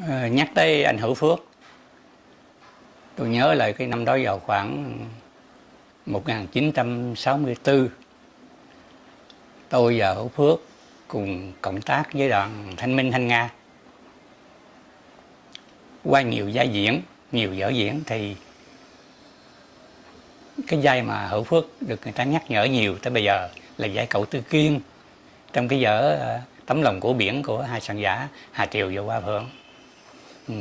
Ờ, nhắc tới anh Hữu Phước. Tôi nhớ lại cái năm đó vào khoảng 1964 tôi và Hữu Phước cùng cộng tác với đoàn Thanh Minh Thanh Nga. Qua nhiều vai diễn, nhiều vở diễn thì cái vai mà Hữu Phước được người ta nhắc nhở nhiều tới bây giờ là vai cậu Tư Kiên trong cái vở ờ, tấm lòng của biển của hai soạn giả, Hà Triều và Hoa Phượng ừ.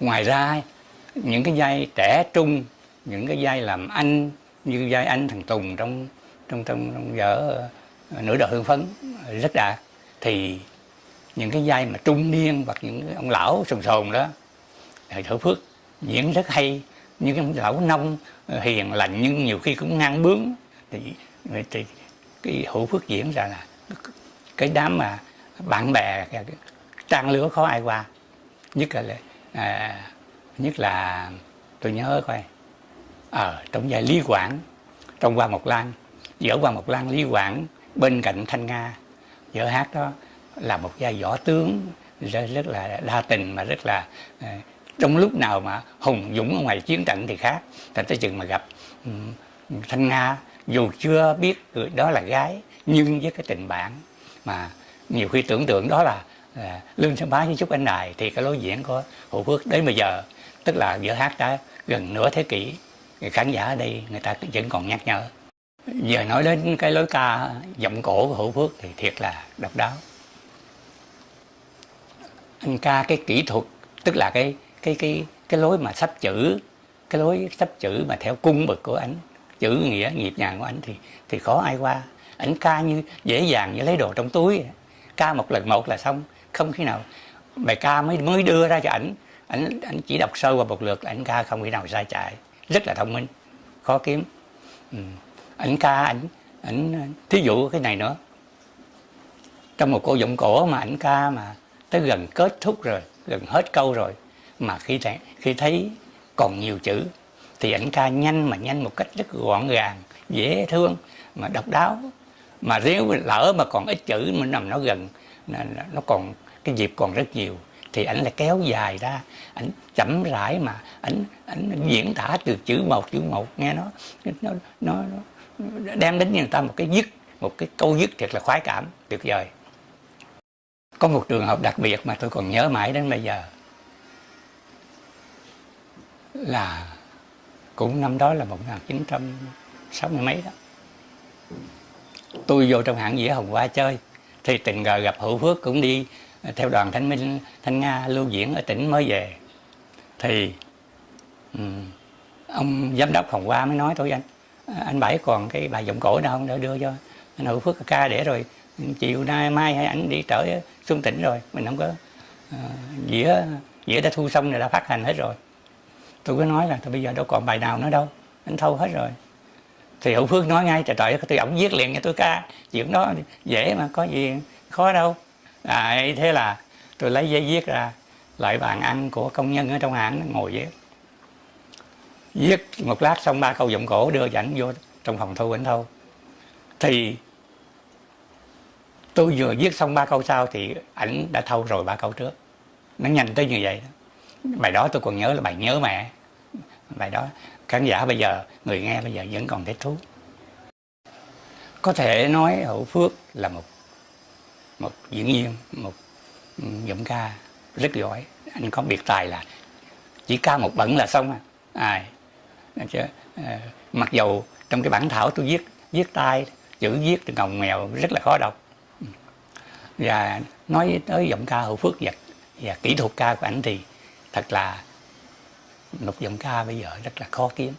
ngoài ra những cái vai trẻ trung những cái vai làm anh như vai anh thằng Tùng trong trong trong, trong vở ờ, nửa đời hương phấn rất đã. Thì những cái vai mà trung niên hoặc những ông lão sồn sồn đó thầy thở Phước diễn rất hay. Như cái lão nông ờ, hiền lành nhưng nhiều khi cũng ngang bướng. Thì, thì cái hữu phước diễn ra là cái đám mà bạn bè trang lứa khó ai qua. Nhất là à, nhất là tôi nhớ coi. Ờ, ở à, trong giai lý quảng trong qua một lan giữa qua một lan lý quảng bên cạnh thanh nga. Dở hát đó là một giai võ tướng rất, rất là đa tình mà rất là à, trong lúc nào mà hùng dũng ở ngoài chiến trận thì khác. Thành tới chừng mà gặp um, thanh nga dù chưa biết người đó là gái nhưng với cái tình bạn mà nhiều khi tưởng tượng đó là, À, lương sơn bá với trúc anh đài thì cái lối diễn của hữu phước đến bây giờ, tức là giữa hát đã gần nửa thế kỷ khán giả ở đây người ta vẫn còn nhắc nhở. Giờ nói đến cái lối ca giọng cổ của hữu phước thì thiệt là độc đáo. Anh ca cái kỹ thuật, tức là cái cái cái cái lối mà sắp chữ, cái lối sắp chữ mà theo cung bậc của anh chữ nghĩa nhịp nhàng của anh thì thì khó ai qua. Ảnh ca như dễ dàng như lấy đồ trong túi. Ca một lần một là xong không khi nào. Bài ca mới mới đưa ra cho ảnh ảnh ảnh chỉ đọc sơ qua một lượt là ảnh ca không khi nào sai chạy rất là thông minh, khó kiếm. Ừ. ảnh ca, ảnh ảnh, thí dụ cái này nữa. Trong một cô giọng cổ mà ảnh ca mà tới gần kết thúc rồi, gần hết câu rồi, mà khi thấy khi thấy còn nhiều chữ, thì ảnh ca nhanh mà nhanh một cách rất gọn gàng, dễ thương, mà độc đáo, mà nếu lỡ mà còn ít chữ mình nằm nó gần nó còn cái dịp còn rất nhiều. Thì ảnh là kéo dài ra. Ảnh chậm rãi mà ảnh ảnh diễn tả từ chữ một chữ một. Nghe nó nó nó, nó đem đến người ta một cái dứt một cái câu dứt thiệt là khoái cảm. Tuyệt vời. Có một trường hợp đặc biệt mà tôi còn nhớ mãi đến bây giờ. Là cũng năm đó là 1960 mấy đó. Tôi vô trong hãng dĩa Hồng Hoa chơi thì tình cờ gặp Hữu Phước cũng đi ờ, theo đoàn Thanh Minh Thanh Nga lưu diễn ở tỉnh mới về. Thì um, ông giám đốc Hồng qua mới nói tôi anh ờ, anh Bảy còn cái bài giọng cổ nào không? Để đưa cho anh Hữu Phước ca để rồi chiều nay mai hay anh đi trở xuống tỉnh rồi. Mình không có uh, dĩa dĩa đã thu xong rồi đã phát hành hết rồi. Tôi có nói là tôi bây giờ đâu còn bài nào nữa đâu anh thâu hết rồi thì hữu phước nói ngay, trời trời tôi ổng viết liền cho tôi ca, chuyện đó dễ mà, có gì, khó đâu. À thế là tôi lấy giấy viết ra, lại bàn ăn của công nhân ở trong hãng, ngồi viết. Viết một lát xong, ba câu giọng cổ đưa dẫn vô trong phòng thu ảnh thâu. Thì tôi vừa viết xong ba câu sau thì ảnh đã thâu rồi ba câu trước. Nó nhanh tới như vậy đó. bài đó tôi còn nhớ là bài nhớ mẹ bài đó khán giả bây giờ người nghe bây giờ vẫn còn thích thú. Có thể nói hữu phước là một một diễn viên một giọng ca rất giỏi. Anh có biệt tài là chỉ ca một bẩn là xong à, à chứ, à, mặc dầu trong cái bản thảo tôi viết viết tay chữ viết từ ngồng mèo rất là khó đọc. Và nói tới giọng ca hữu phước và, và kỹ thuật ca của anh thì thật là lục giọng ca bây giờ rất là khó kiếm.